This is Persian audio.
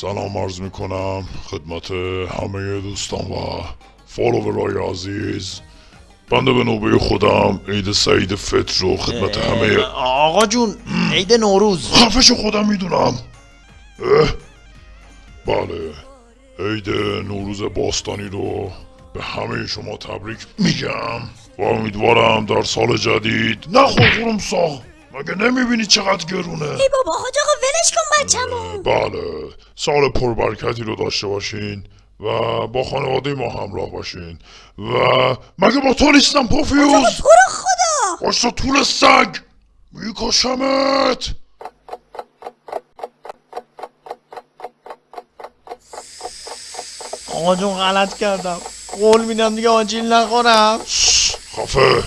سلام عرض می‌کنم خدمت همه دوستان و فالوورای عزیز. بنده به نوبه خودم عید سعید فطر رو خدمت همه. آقا جون عید نوروز. خفش خودم می‌دونم. بله عید نوروز باستانی رو به همه شما تبریک میگم و امیدوارم در سال جدید نخور خورم سا مگه نمی‌بینی چقدر گرونه؟ ای بابا حاج آقا ولش کن بچه‌مو بله. سال پربرکتی رو داشته باشین و با خانواده ما همراه باشین. و مگه با تو نیستم پوفیوز؟ تو رو خدا. باشتا طول سگ. میکشمت. آقا جون غلط کردم. قول میدم دیگه آجیل نخورم. خفه.